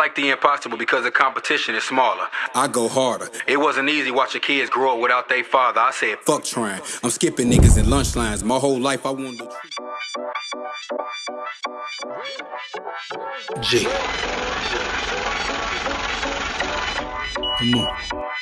like the impossible because the competition is smaller. I go harder. It wasn't easy watching kids grow up without their father. I said, Fuck trying. I'm skipping niggas in lunch lines. My whole life I wanted to. G. Come on.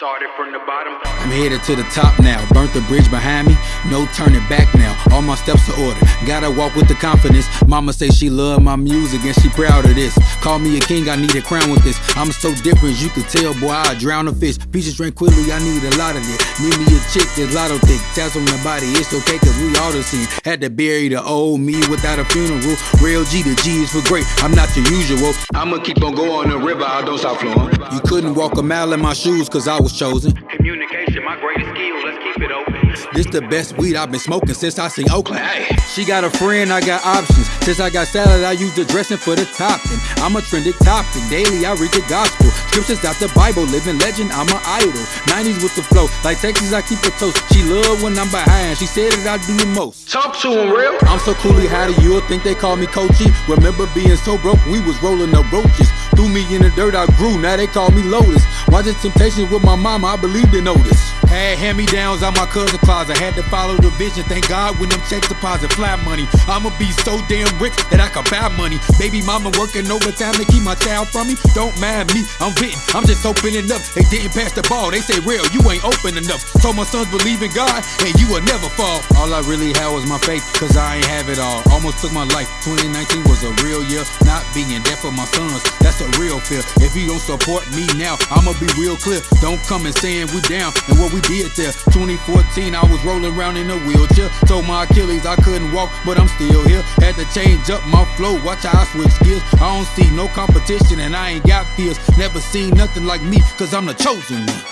Started from the bottom. I'm headed to the top now. Burnt the bridge behind me. No turning back now. All my steps are ordered. Gotta walk with the confidence. Mama say she love my music and she proud of this. Call me a king, I need a crown with this. I'm so different, you can tell, boy, I drown a fish. Peaches tranquilly, I need a lot of it. Need me a chick that's lotto thick. Tats on the body, it's okay, cause we all the same. Had to bury the old me without a funeral. Real G, the G is for great. I'm not the usual. I'ma keep on going the river, I don't stop flowing. You couldn't walk a mile in my shoes, cause I was chosen. Communication, my greatest skill, let's keep it open. This the best weed I've been smoking since I seen Oakland. Hey. She got a friend, I got options. Since I got salad, I use the dressing for the topping. I'm a trending topic. Daily, I read the gospel. Scriptures out the Bible, living legend, I'm an idol. 90s with the flow, like Texas, I keep a toast. She love when I'm behind, she said that I do the most. Talk to him real. I'm so coolly howdy, you'll think they call me Coachy. Remember being so broke, we was rolling the roaches. Threw me in the dirt, I grew, now they call me Lotus. Watching Temptations with my mama, I believed in Otis. Had hand-me-downs out my cousin closet, had to follow the vision. Thank God when them checks deposit flat money. I'ma be so damn rich that I can buy money. Baby mama working overtime to keep my child from me. Don't mind me, I'm fitting, I'm just opening up. They didn't pass the ball, they say real, you ain't open enough. Told my sons believe in God, and you will never fall. All I really had was my faith, cause I ain't have it all. Almost took my life. 2019 was a real year. Not being there for my sons, that's a real fear. If you don't support me now, I'ma be real clear. Don't come and saying we down and what we did there. 2014, I was rolling around in a wheelchair. Told my Achilles I couldn't walk, but I'm still here. Had to change up my flow, watch how I switch gears. I don't see no competition and I ain't got fears. Never seen nothing like me, cause I'm the chosen one.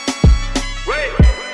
Wait.